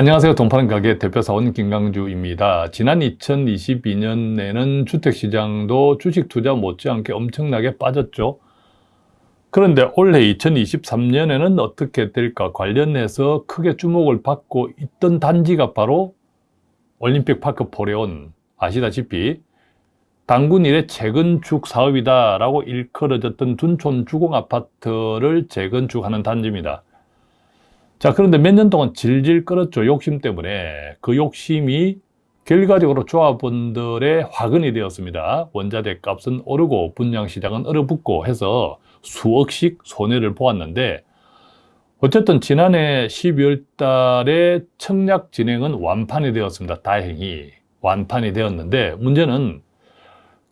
안녕하세요. 동파는 가게 대표사원 김강주입니다. 지난 2022년에는 주택시장도 주식 투자 못지않게 엄청나게 빠졌죠. 그런데 올해 2023년에는 어떻게 될까 관련해서 크게 주목을 받고 있던 단지가 바로 올림픽 파크 포레온 아시다시피 당군 일의 재건축 사업이다라고 일컬어졌던 둔촌 주공 아파트를 재건축하는 단지입니다. 자 그런데 몇 년 동안 질질 끌었죠 욕심 때문에. 그 욕심이 결과적으로 조합원들의 화근이 되었습니다. 원자재 값은 오르고 분양시장은 얼어붙고 해서 수억씩 손해를 보았는데 어쨌든 지난해 12월 달에 청약 진행은 완판이 되었습니다 다행히. 완판이 되었는데 문제는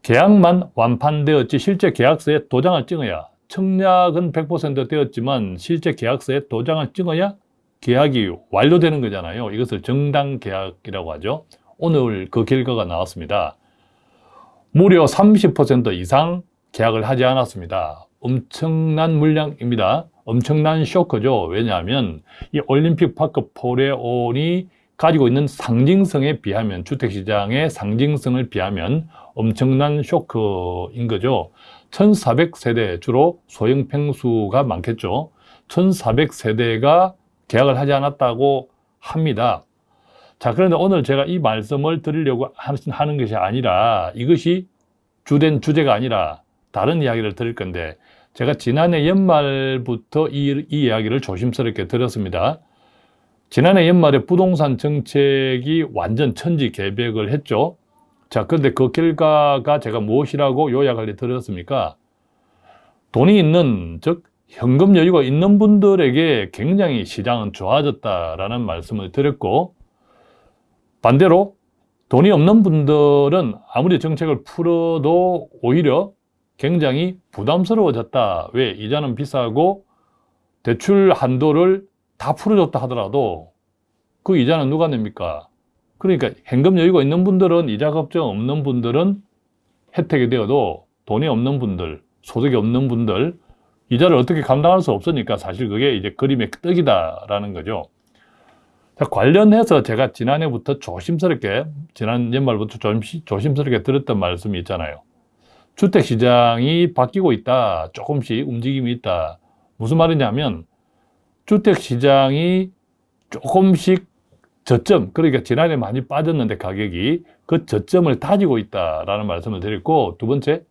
계약만 완판되었지 실제 계약서에 도장을 찍어야 청약은 100% 되었지만 실제 계약서에 도장을 찍어야 계약이 완료되는 거잖아요. 이것을 정당 계약이라고 하죠. 오늘 그 결과가 나왔습니다. 무려 30% 이상 계약을 하지 않았습니다. 엄청난 물량입니다. 엄청난 쇼크죠. 왜냐하면 이 올림픽 파크 포레온이 가지고 있는 상징성에 비하면 주택시장의 상징성을 비하면 엄청난 쇼크인 거죠. 1400세대 주로 소형 평수가 많겠죠. 1400세대가 계약을 하지 않았다고 합니다. 자, 그런데 오늘 제가 이 말씀을 드리려고 하는 것이 아니라 이것이 주된 주제가 아니라 다른 이야기를 드릴 건데 제가 지난해 연말부터 이, 이 이야기를 조심스럽게 들었습니다. 지난해 연말에 부동산 정책이 완전 천지 개벽을 했죠. 자, 그런데 그 결과가 제가 무엇이라고 요약을 들었습니까? 돈이 있는, 즉 현금 여유가 있는 분들에게 굉장히 시장은 좋아졌다라는 말씀을 드렸고 반대로 돈이 없는 분들은 아무리 정책을 풀어도 오히려 굉장히 부담스러워졌다. 왜? 이자는 비싸고 대출 한도를 다 풀어줬다 하더라도 그 이자는 누가 냅니까? 그러니까 현금 여유가 있는 분들은 이자 걱정 없는 분들은 혜택이 되어도 돈이 없는 분들, 소득이 없는 분들 이자를 어떻게 감당할 수 없으니까 사실 그게 이제 그림의 떡이다라는 거죠. 자, 관련해서 제가 지난해부터 조심스럽게, 지난 연말부터 조심, 조심스럽게 들었던 말씀이 있잖아요. 주택시장이 바뀌고 있다. 조금씩 움직임이 있다. 무슨 말이냐면, 주택시장이 조금씩 저점, 그러니까 지난해 많이 빠졌는데 가격이 그 저점을 다지고 있다라는 말씀을 드렸고, 두 번째,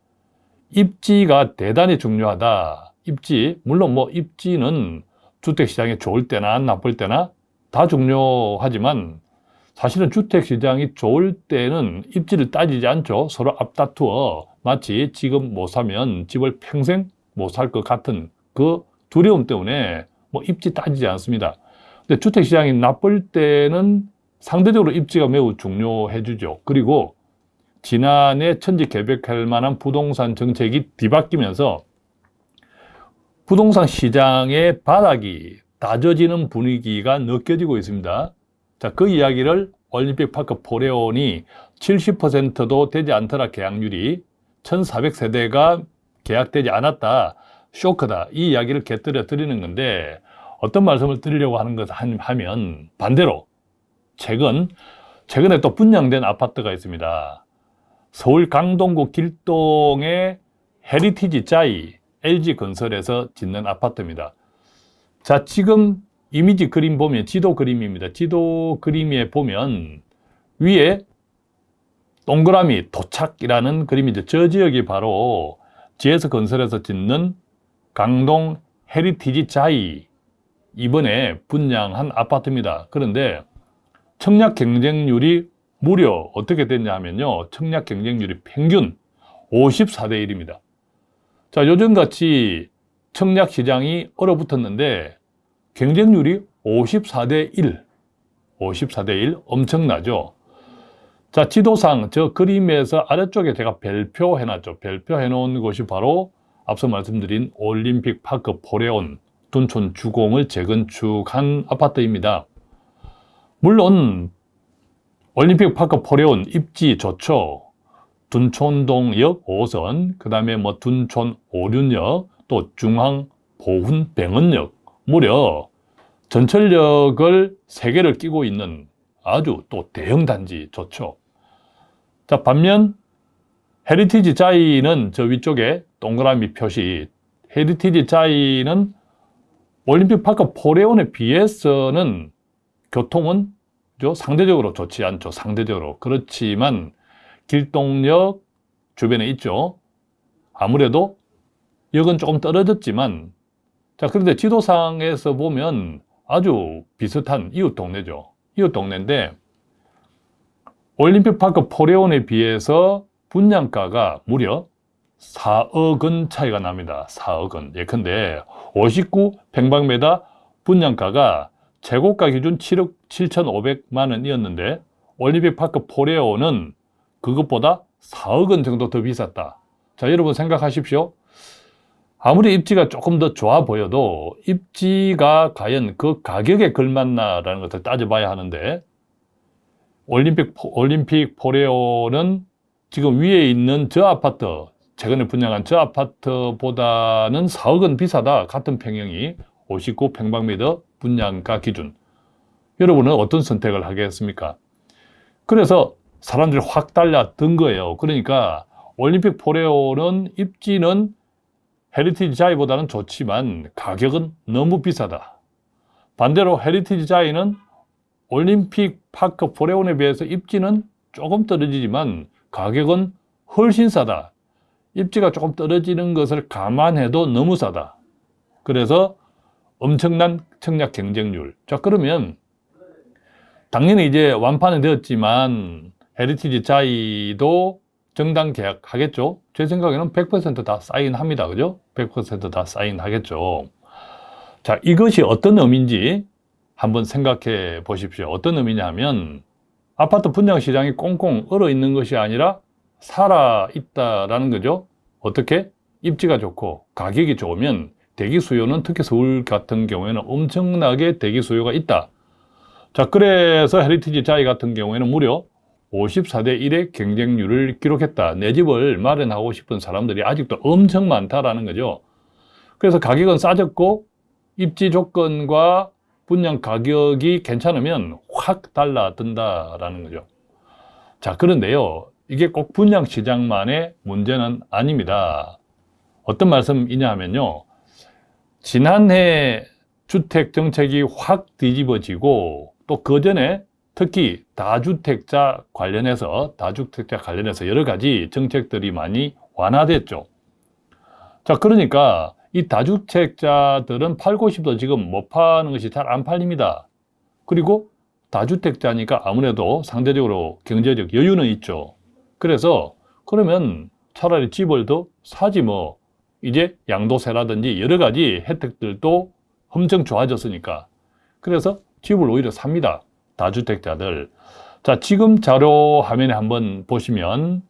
입지가 대단히 중요하다. 입지, 물론 뭐 입지는 주택시장이 좋을 때나 나쁠 때나 다 중요하지만 사실은 주택시장이 좋을 때는 입지를 따지지 않죠. 서로 앞다투어 마치 지금 못 사면 집을 평생 못 살 것 같은 그 두려움 때문에 뭐 입지 따지지 않습니다. 근데 주택시장이 나쁠 때는 상대적으로 입지가 매우 중요해 주죠. 그리고 지난해 천지 개벽할 만한 부동산 정책이 뒤바뀌면서 부동산 시장의 바닥이 다져지는 분위기가 느껴지고 있습니다. 자, 그 이야기를 올림픽 파크 포레온이 70%도 되지 않더라 계약률이 1400세대가 계약되지 않았다 쇼크다 이 이야기를 곁들여 드리는 건데 어떤 말씀을 드리려고 하는 것 하면 반대로 최근 최근에 또 분양된 아파트가 있습니다 서울 강동구 길동의 헤리티지 자이 LG건설에서 짓는 아파트입니다. 자, 지금 이미지 그림 보면 지도 그림입니다. 지도 그림에 보면 위에 동그라미 도착이라는 그림이죠. 저 지역이 바로 GS건설에서 짓는 강동 헤리티지 자이 이번에 분양한 아파트입니다. 그런데 청약 경쟁률이 무려 어떻게 됐냐 하면요. 청약 경쟁률이 평균 54대 1입니다. 자, 요즘같이 청약 시장이 얼어붙었는데 경쟁률이 54대 1, 54대 1 엄청나죠. 자, 지도상 저 그림에서 아래쪽에 제가 별표 해놨죠. 별표 해놓은 곳이 바로 앞서 말씀드린 올림픽 파크 포레온 둔촌 주공을 재건축한 아파트입니다. 물론 올림픽 파크 포레온 입지 좋죠. 둔촌동역 5선, 그 다음에 뭐 둔촌 오륜역, 또 중앙 보훈 병원역 무려 전철역을 세 개를 끼고 있는 아주 또 대형 단지 좋죠. 자, 반면 헤리티지 자이는 저 위쪽에 동그라미 표시 헤리티지 자이는 올림픽 파크 포레온에 비해서는 교통은 상대적으로 좋지 않죠. 상대적으로. 그렇지만 길동역 주변에 있죠. 아무래도 역은 조금 떨어졌지만 자 그런데 지도상에서 보면 아주 비슷한 이웃 동네죠. 이웃 동네인데 올림픽 파크 포레온에 비해서 분양가가 무려 4억 원 차이가 납니다. 4억 원. 예컨대 59 평방미터 분양가가 최고가 기준 7억 7,500만 원이었는데 올림픽 파크 포레온은 그것보다 4억 원 정도 더 비쌌다. 자, 여러분 생각하십시오. 아무리 입지가 조금 더 좋아 보여도 입지가 과연 그 가격에 걸맞나라는 것을 따져봐야 하는데 올림픽, 올림픽 포레온은 지금 위에 있는 저 아파트, 최근에 분양한 저 아파트보다는 4억 원 비싸다. 같은 평형이 59평방미터 분양가 기준. 여러분은 어떤 선택을 하겠습니까? 그래서 사람들이 확 달려든 거예요. 그러니까 올림픽 포레온은 입지는 헤리티지 자이보다는 좋지만 가격은 너무 비싸다. 반대로 헤리티지 자이는 올림픽 파크 포레온에 비해서 입지는 조금 떨어지지만 가격은 훨씬 싸다. 입지가 조금 떨어지는 것을 감안해도 너무 싸다. 그래서 엄청난 청약 경쟁률. 자, 그러면 당연히 이제 완판은 되었지만 헤리티지 자이도 정당 계약하겠죠? 제 생각에는 100%다 사인합니다. 그죠? 100%다 사인하겠죠. 자, 이것이 어떤 의미인지 한번 생각해 보십시오. 어떤 의미냐 하면 아파트 분양 시장이 꽁꽁 얼어 있는 것이 아니라 살아 있다라는 거죠. 어떻게? 입지가 좋고 가격이 좋으면 대기 수요는 특히 서울 같은 경우에는 엄청나게 대기 수요가 있다. 자, 그래서 헤리티지 자이 같은 경우에는 무려 54대 1의 경쟁률을 기록했다. 내 집을 마련하고 싶은 사람들이 아직도 엄청 많다라는 거죠. 그래서 가격은 싸졌고 입지 조건과 분양 가격이 괜찮으면 확 달라든다라는 거죠. 자, 그런데요. 이게 꼭 분양 시장만의 문제는 아닙니다. 어떤 말씀이냐 하면요. 지난해 주택 정책이 확 뒤집어지고 또 그 전에 특히 다주택자 관련해서 다주택자 관련해서 여러 가지 정책들이 많이 완화됐죠. 자, 그러니까 이 다주택자들은 팔고 싶어도 지금 못 파는 것이 잘 안 팔립니다. 그리고 다주택자니까 아무래도 상대적으로 경제적 여유는 있죠. 그래서 그러면 차라리 집을 더 사지 뭐 이제 양도세라든지 여러 가지 혜택들도 엄청 좋아졌으니까 그래서 집을 오히려 삽니다. 다주택자들. 자, 지금 자료 화면에 한번 보시면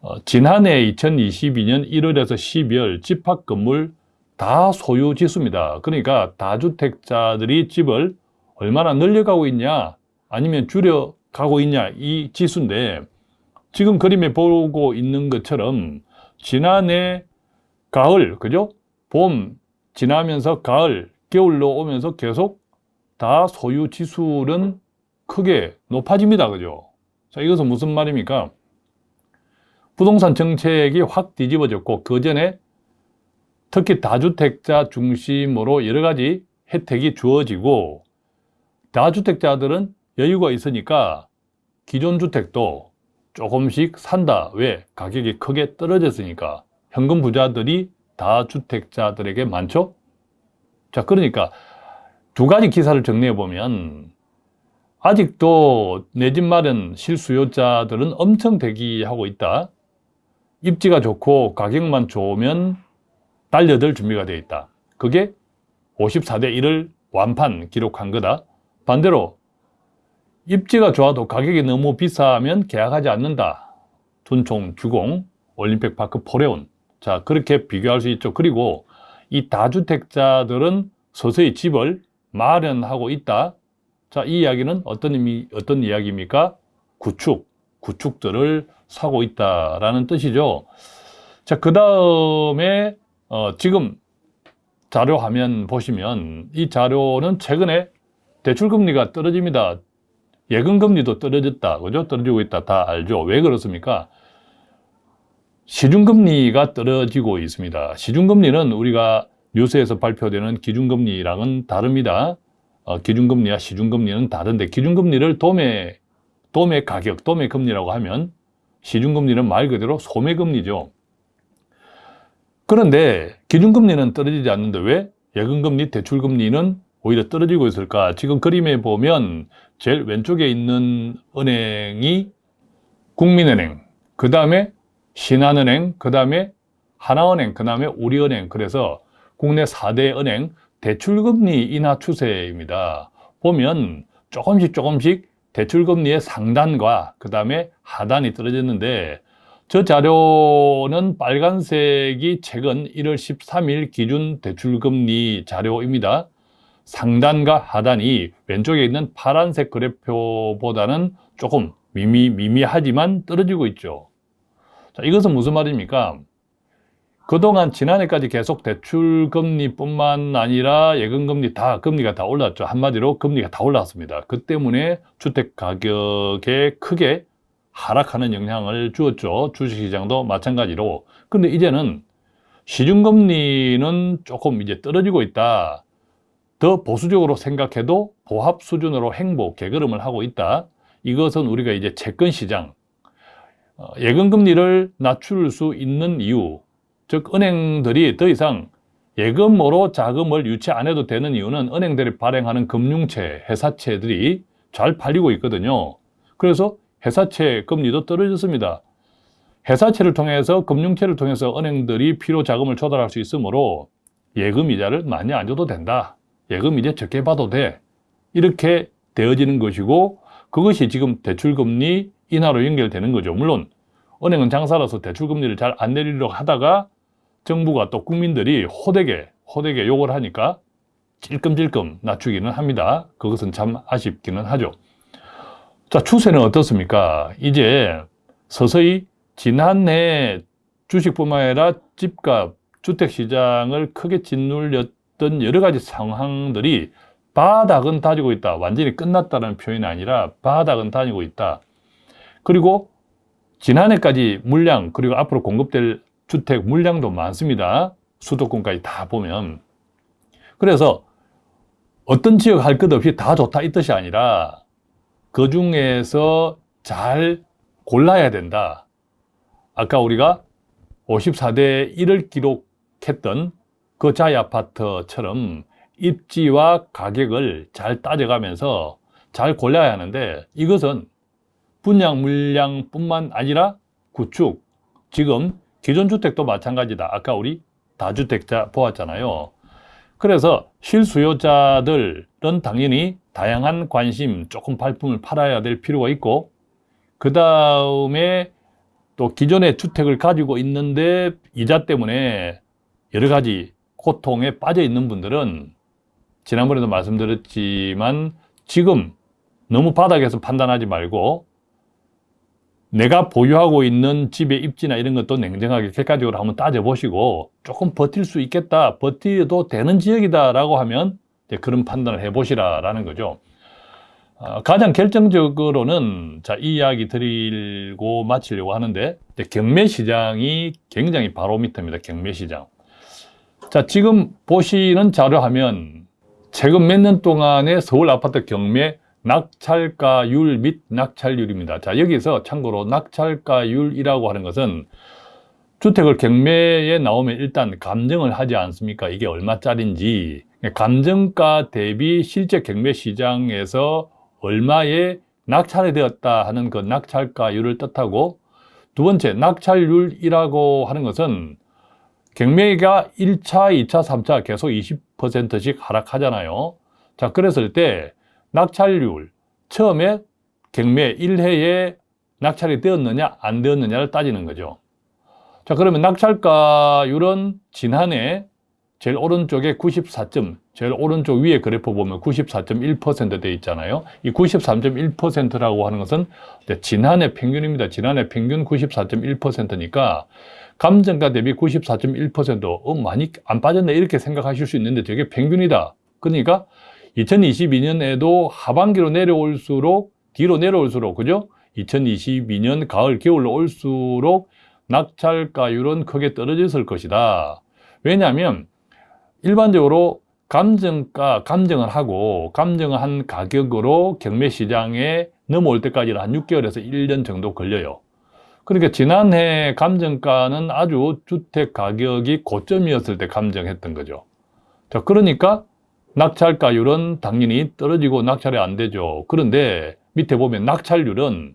어, 지난해 2022년 1월에서 12월 집합 건물 다 소유 지수입니다. 그러니까 다주택자들이 집을 얼마나 늘려가고 있냐 아니면 줄여가고 있냐 이 지수인데 지금 그림에 보고 있는 것처럼 지난해 가을 그죠? 봄 지나면서 가을 겨울로 오면서 계속 다 소유 지수는 크게 높아집니다. 그죠? 자, 이것은 무슨 말입니까? 부동산 정책이 확 뒤집어졌고 그 전에 특히 다주택자 중심으로 여러 가지 혜택이 주어지고 다주택자들은 여유가 있으니까 기존 주택도 조금씩 산다. 왜? 가격이 크게 떨어졌으니까. 현금 부자들이 다주택자들에게 많죠? 자, 그러니까 두 가지 기사를 정리해 보면 아직도 내 집 마련 실수요자들은 엄청 대기하고 있다. 입지가 좋고 가격만 좋으면 달려들 준비가 되어 있다. 그게 54대 1을 완판 기록한 거다. 반대로 입지가 좋아도 가격이 너무 비싸면 계약하지 않는다. 둔총 주공 올림픽 파크 포레온. 자, 그렇게 비교할 수 있죠. 그리고 이 다주택자들은 서서히 집을 마련하고 있다. 자, 이 이야기는 어떤 의미, 어떤 이야기입니까? 구축, 구축들을 사고 있다라는 뜻이죠. 자, 그 다음에, 어, 지금 자료 화면 보시면 이 자료는 최근에 대출금리가 떨어집니다. 예금 금리도 떨어졌다. 그죠? 떨어지고 있다. 다 알죠? 왜 그렇습니까? 시중 금리가 떨어지고 있습니다. 시중 금리는 우리가 뉴스에서 발표되는 기준금리랑은 다릅니다. 어, 기준금리와 시중금리는 다른데 기준금리를 도매, 도매 가격, 도매 금리라고 하면 시중금리는 말 그대로 소매금리죠. 그런데 기준금리는 떨어지지 않는데 왜 예금금리, 대출금리는 오히려 떨어지고 있을까? 지금 그림에 보면 제일 왼쪽에 있는 은행이 국민은행, 그 다음에 신한은행, 그 다음에 하나은행, 그 다음에 우리은행. 그래서 국내 4대 은행 대출금리 인하 추세입니다. 보면 조금씩 조금씩 대출금리의 상단과 그 다음에 하단이 떨어졌는데 저 자료는 빨간색이 최근 1월 13일 기준 대출금리 자료입니다. 상단과 하단이 왼쪽에 있는 파란색 그래프보다는 조금 미미, 미미하지만 떨어지고 있죠. 자, 이것은 무슨 말입니까? 그동안 지난해까지 계속 대출 금리뿐만 아니라 예금 금리 다 금리가 다 올랐죠. 한마디로 금리가 다 올랐습니다. 그 때문에 주택 가격에 크게 하락하는 영향을 주었죠. 주식시장도 마찬가지로. 근데 이제는 시중금리는 조금 이제 떨어지고 있다. 더 보수적으로 생각해도 보합 수준으로 행보, 개걸음을 하고 있다. 이것은 우리가 이제 채권 시장, 어, 예금 금리를 낮출 수 있는 이유, 즉 은행들이 더 이상 예금으로 자금을 유치 안 해도 되는 이유는 은행들이 발행하는 금융채, 회사채들이 잘 팔리고 있거든요. 그래서 회사채 금리도 떨어졌습니다. 회사채를 통해서 금융채를 통해서 은행들이 필요 자금을 조달할 수 있으므로 예금 이자를 많이 안 줘도 된다. 예금 이제 적게 받아도 돼. 이렇게 되어지는 것이고 그것이 지금 대출금리 인하로 연결되는 거죠. 물론 은행은 장사라서 대출금리를 잘 안 내리려고 하다가 정부가 또 국민들이 호되게 호되게 욕을 하니까 찔끔찔끔 낮추기는 합니다. 그것은 참 아쉽기는 하죠. 자, 추세는 어떻습니까? 이제 서서히 지난해 주식뿐만 아니라 집값, 주택시장을 크게 짓눌렸 던 여러 가지 상황들이 바닥은 다지고 있다. 완전히 끝났다는 표현이 아니라 바닥은 다니고 있다. 그리고 지난해까지 물량 그리고 앞으로 공급될 주택 물량도 많습니다. 수도권까지 다 보면. 그래서 어떤 지역 할 것 없이 다 좋다 이 뜻이 아니라 그 중에서 잘 골라야 된다. 아까 우리가 54대 1을 기록했던 그 자이 아파트처럼 입지와 가격을 잘 따져가면서 잘 골라야 하는데 이것은 분양 물량 뿐만 아니라 구축, 지금 기존 주택도 마찬가지다. 아까 우리 다주택자 보았잖아요. 그래서 실수요자들은 당연히 다양한 관심, 조금 발품을 팔아야 될 필요가 있고 그 다음에 또 기존의 주택을 가지고 있는데 이자 때문에 여러 가지 고통에 빠져 있는 분들은 지난번에도 말씀드렸지만 지금 너무 바닥에서 판단하지 말고 내가 보유하고 있는 집의 입지나 이런 것도 냉정하게 객관적으로 한번 따져보시고 조금 버틸 수 있겠다, 버티도 되는 지역이다 라고 하면 그런 판단을 해보시라라는 거죠. 어, 가장 결정적으로는 자, 이 이야기 드리고 마치려고 하는데 경매 시장이 굉장히 바로미터입니다. 경매 시장. 자, 지금 보시는 자료 하면 최근 몇 년 동안의 서울 아파트 경매 낙찰가율 및 낙찰률입니다. 자, 여기서 참고로 낙찰가율이라고 하는 것은 주택을 경매에 나오면 일단 감정을 하지 않습니까? 이게 얼마짜린지 감정가 대비 실제 경매 시장에서 얼마에 낙찰이 되었다 하는 그 낙찰가율을 뜻하고 두 번째 낙찰률이라고 하는 것은 경매가 1차, 2차, 3차 계속 20%씩 하락하잖아요. 자, 그랬을 때 낙찰률, 처음에 경매 1회에 낙찰이 되었느냐 안 되었느냐를 따지는 거죠. 자 그러면 낙찰가율은 지난해 제일 오른쪽에 94점, 제일 오른쪽 위에 그래프 보면 94.1%돼 있잖아요. 이 93.1%라고 하는 것은 지난해 평균입니다. 지난해 평균 94.1%니까 감정가 대비 94.1% 어, 많이 안 빠졌네 이렇게 생각하실 수 있는데 되게 평균이다. 그러니까 2022년에도 하반기로 내려올수록 뒤로 내려올수록 그죠? 2022년 가을 겨울로 올수록 낙찰가율은 크게 떨어졌을 것이다. 왜냐하면 일반적으로 감정가 감정을 하고 감정을 한 가격으로 경매 시장에 넘어올 때까지는 한 6개월에서 1년 정도 걸려요. 그러니까 지난해 감정가는 아주 주택 가격이 고점이었을 때 감정했던 거죠. 자, 그러니까 낙찰가율은 당연히 떨어지고 낙찰이 안 되죠. 그런데 밑에 보면 낙찰률은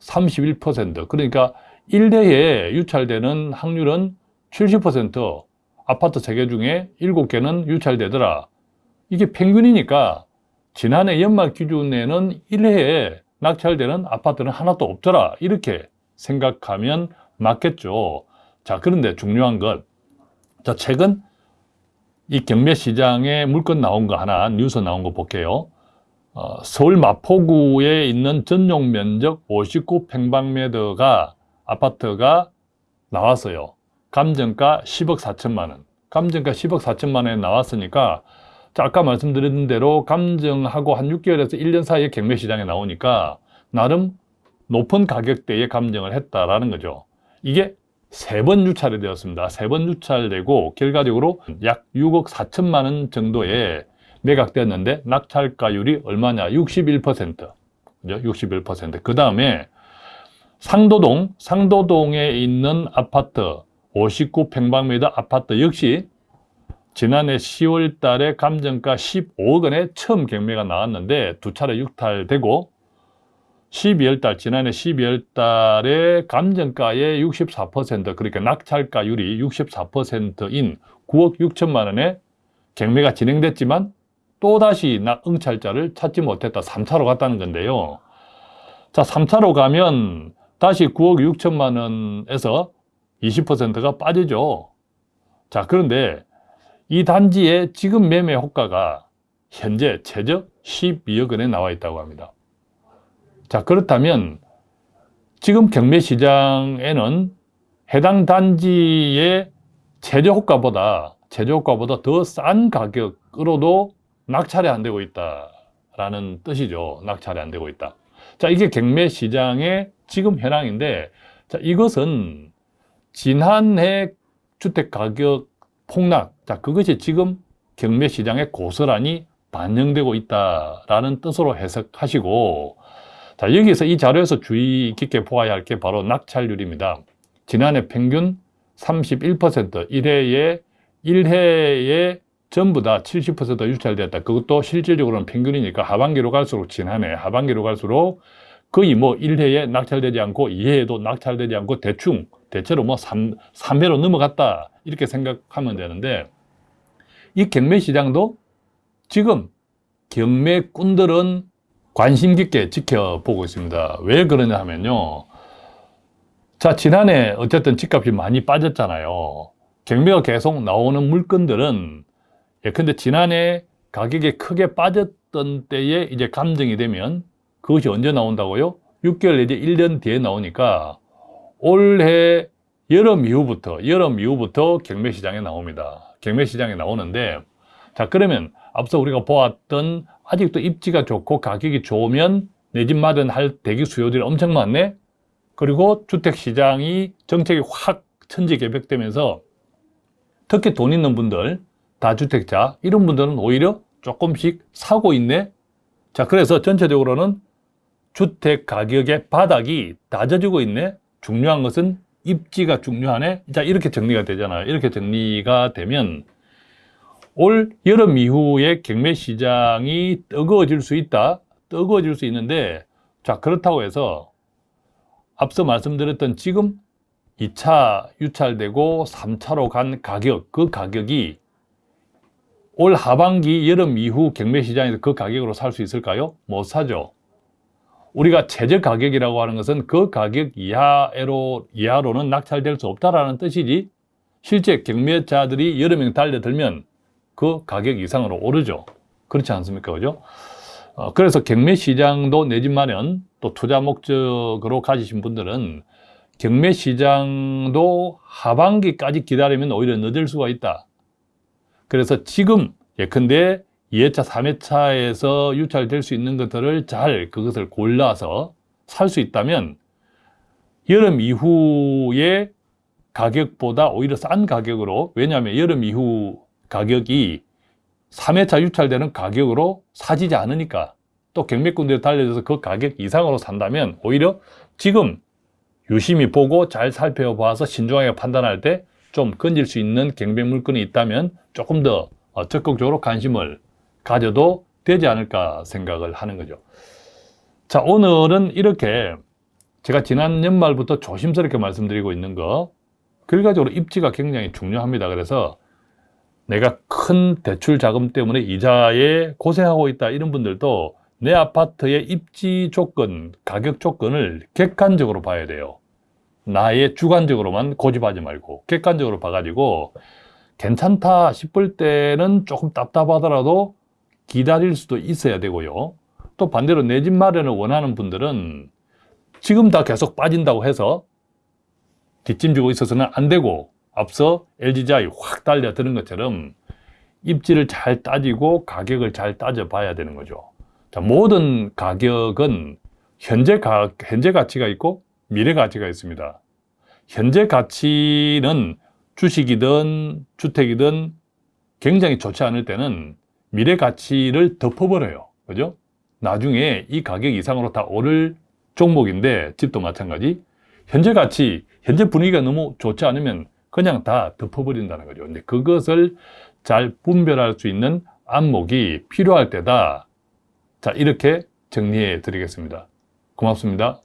31% 그러니까 1대에 유찰되는 확률은 70% 아파트 3개 중에 7개는 유찰되더라. 이게 평균이니까 지난해 연말 기준에는 1회에 낙찰되는 아파트는 하나도 없더라. 이렇게 생각하면 맞겠죠. 자, 그런데 중요한 것. 자, 최근 이 경매 시장에 물건 나온 거 하나, 뉴스 나온 거 볼게요. 어, 서울 마포구에 있는 전용 면적 59평방미터가 아파트가 나왔어요. 감정가 10억 4천만 원. 감정가 10억 4천만 원에 나왔으니까 자, 아까 말씀드린 대로 감정하고 한 6개월에서 1년 사이에 경매 시장에 나오니까 나름 높은 가격대에 감정을 했다라는 거죠. 이게 세 번 유찰이 되었습니다. 세 번 유찰되고 결과적으로 약 6억 4천만 원 정도에 매각되었는데 낙찰가율이 얼마냐? 61%. 그죠? 61%. 그 다음에 상도동, 상도동에 있는 아파트 59평방미터 아파트 역시 지난해 10월 달에 감정가 15억 원에 처음 경매가 나왔는데 두 차례 육탈되고 12월 달, 지난해 12월 달에 감정가의 64% 그러니까 낙찰가율이 64%인 9억 6천만 원에 경매가 진행됐지만 또다시 응찰자를 찾지 못했다. 3차로 갔다는 건데요. 자, 3차로 가면 다시 9억 6천만 원에서 20%가 빠지죠. 자, 그런데 이 단지의 지금 매매 호가가 현재 최저 12억 원에 나와 있다고 합니다. 자, 그렇다면 지금 경매 시장에는 해당 단지의 최저 호가보다 최저 호가보다 더 싼 가격으로도 낙찰이 안 되고 있다라는 뜻이죠. 낙찰이 안 되고 있다. 자, 이게 경매 시장의 지금 현황인데 자, 이것은 지난해 주택 가격 폭락, 자, 그것이 지금 경매 시장에 고스란히 반영되고 있다라는 뜻으로 해석하시고 자, 여기서 이 자료에서 주의 깊게 보아야 할 게 바로 낙찰률입니다. 지난해 평균 31% 1회에 1회에 전부 다 70% 유찰되었다. 그것도 실질적으로는 평균이니까 하반기로 갈수록 지난해 하반기로 갈수록 거의 뭐 1회에 낙찰되지 않고 2회에도 낙찰되지 않고 대충 대체로 뭐 3, 3회로 넘어갔다. 이렇게 생각하면 되는데 이 경매 시장도 지금 경매꾼들은 관심 깊게 지켜보고 있습니다. 왜 그러냐 하면요. 자, 지난해 어쨌든 집값이 많이 빠졌잖아요. 경매가 계속 나오는 물건들은 예컨대 지난해 가격이 크게 빠졌던 때에 이제 감정이 되면 그것이 언제 나온다고요? 6개월 내지 1년 뒤에 나오니까 올해 여름 이후부터 여름 이후부터 경매 시장에 나옵니다. 경매 시장에 나오는데 자 그러면 앞서 우리가 보았던 아직도 입지가 좋고 가격이 좋으면 내 집 마련할 대기 수요들이 엄청 많네. 그리고 주택 시장이 정책이 확 천지개벽되면서 특히 돈 있는 분들 다주택자 이런 분들은 오히려 조금씩 사고 있네. 자 그래서 전체적으로는 주택 가격의 바닥이 낮아지고 있네. 중요한 것은 입지가 중요하네. 자 이렇게 정리가 되잖아요. 이렇게 정리가 되면 올 여름 이후에 경매 시장이 뜨거워질 수 있다 뜨거워질 수 있는데 자 그렇다고 해서 앞서 말씀드렸던 지금 2차 유찰되고 3차로 간 가격 그 가격이 올 하반기 여름 이후 경매 시장에서 그 가격으로 살 수 있을까요? 못 사죠. 우리가 최저 가격이라고 하는 것은 그 가격 이하로, 이하로는 낙찰될 수 없다라는 뜻이지 실제 경매자들이 명 달려들면 그 가격 이상으로 오르죠. 그렇지 않습니까? 그죠? 어, 그래서 경매 시장도 내 집 마련 또 투자 목적으로 가지신 분들은 경매 시장도 하반기까지 기다리면 오히려 늦을 수가 있다. 그래서 지금 예컨대 2회차, 3회차에서 유찰될 수 있는 것들을 잘 그것을 골라서 살 수 있다면 여름 이후에 가격보다 오히려 싼 가격으로 왜냐하면 여름 이후 가격이 3회차 유찰되는 가격으로 사지지 않으니까 또 경매꾼들이 달려져서 그 가격 이상으로 산다면 오히려 지금 유심히 보고 잘 살펴봐서 신중하게 판단할 때 좀 건질 수 있는 경매 물건이 있다면 조금 더 어, 적극적으로 관심을 가져도 되지 않을까 생각을 하는 거죠. 자, 오늘은 이렇게 제가 지난 연말부터 조심스럽게 말씀드리고 있는 거 결과적으로 입지가 굉장히 중요합니다. 그래서 내가 큰 대출 자금 때문에 이자에 고생하고 있다 이런 분들도 내 아파트의 입지 조건, 가격 조건을 객관적으로 봐야 돼요. 나의 주관적으로만 고집하지 말고 객관적으로 봐가지고 괜찮다 싶을 때는 조금 답답하더라도 기다릴 수도 있어야 되고요. 또 반대로 내 집 마련을 원하는 분들은 지금 다 계속 빠진다고 해서 뒷짐 지고 있어서는 안 되고 앞서 LG자이 확 달려드는 것처럼 입지를 잘 따지고 가격을 잘 따져봐야 되는 거죠. 자, 모든 가격은 현재, 가, 현재 가치가 있고 미래 가치가 있습니다. 현재 가치는 주식이든 주택이든 굉장히 좋지 않을 때는 미래 가치를 덮어버려요. 그죠? 나중에 이 가격 이상으로 다 오를 종목인데 집도 마찬가지. 현재 가치, 현재 분위기가 너무 좋지 않으면 그냥 다 덮어버린다는 거죠. 근데 그것을 잘 분별할 수 있는 안목이 필요할 때다. 자, 이렇게 정리해 드리겠습니다. 고맙습니다.